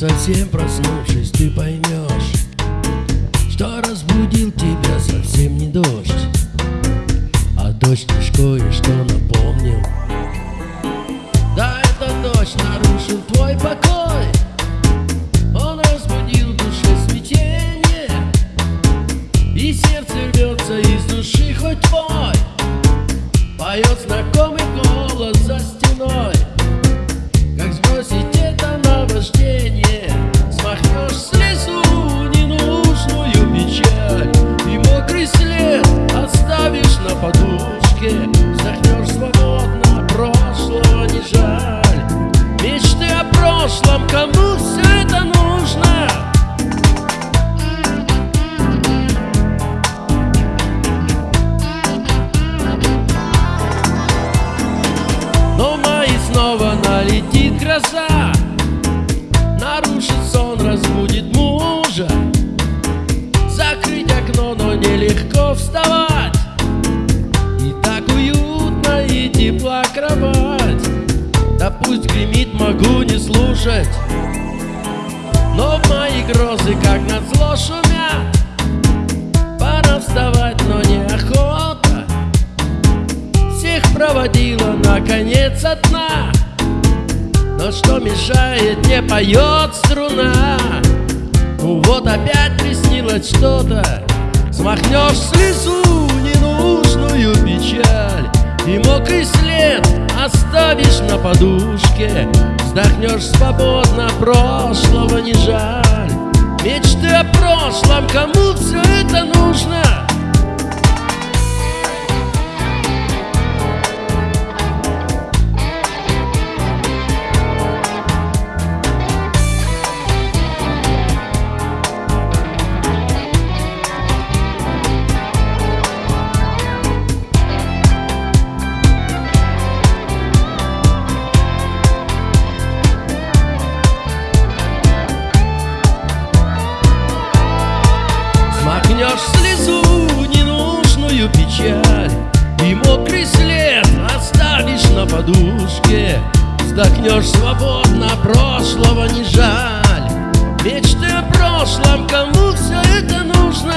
совсем проснувшись ты прошлом, кому все это нужно? Но в мае снова налетит гроза. Нарушит сон, разбудит мужа. Закрыть окно, но нелегко вставать гремит, могу не слушать. Но мои грозы, как назло, шумят. Пора вставать, но неохота всех проводила наконец одна. Но что мешает, не поет струна. Ну вот опять приснилось что-то. Смахнешь слезу ненужную печаль И мокрый след оставишь на подушке Вздохнешь свободно, прошлого не жаль Мечты о прошлом, кому все это нужно? На подушке Вздохнешь свободно, прошлого не жаль Мечты о прошлом, кому все это нужно?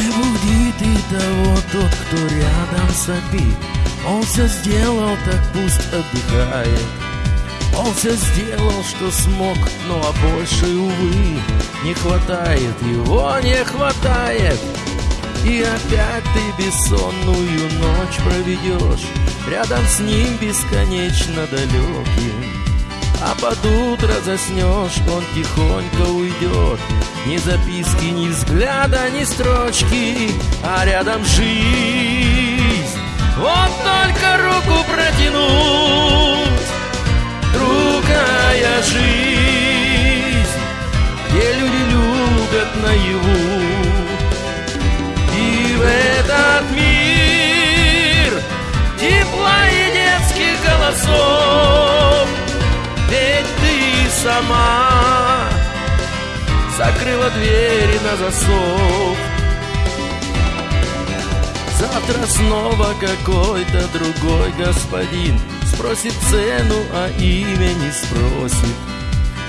Не буди ты того, тот, кто рядом сопит Он все сделал, так пусть отдыхает Он все сделал, что смог, но а больше, увы, не хватает Его не хватает. И опять ты бессонную ночь проведешь Рядом с ним бесконечно далеким а под утро заснешь, он тихонько уйдет Ни записки, ни взгляда, ни строчки А рядом жизнь. Вот только руку протянуть Другая жизнь Где люди любят наяву. И в этот мир Тепла и детских голосов ведь ты сама закрыла двери на засов. Завтра снова какой-то другой господин Спросит цену, а имя не спросит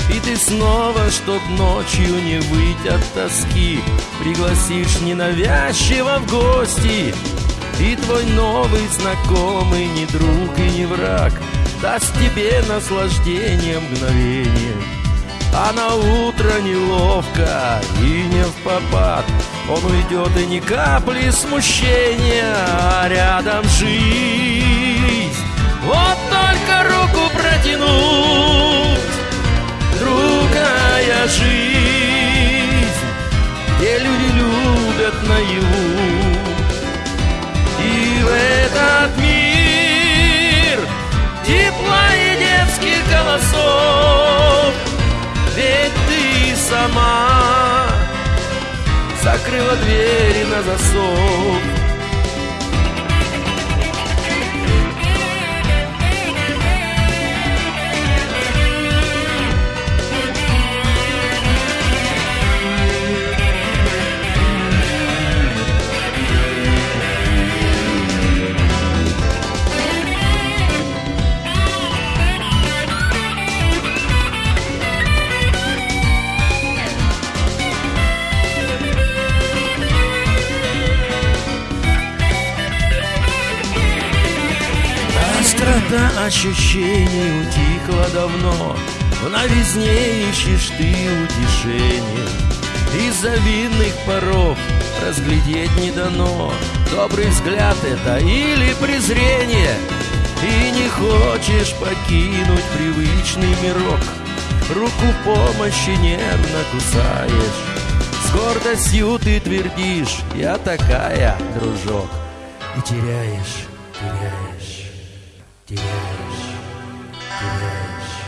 И ты снова, чтоб ночью не выйти от тоски Пригласишь ненавязчиво в гости И твой новый знакомый не друг и не враг Даст тебе наслаждение мгновение. А на утро неловко и не в попад. Он уйдет и ни капли смущения А рядом жизнь. Вот только руку протянуть Закрыла двери на засов Острота ощущений утихла давно В новизне ищешь ты утешение. Из-за винных паров разглядеть не дано Добрый взгляд это или презрение. И не хочешь покинуть привычный мирок Руку помощи нервно кусаешь. С гордостью ты твердишь Я такая, дружок И теряешь, теряешь теряешь, теряешь,